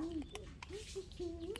um pouquinho.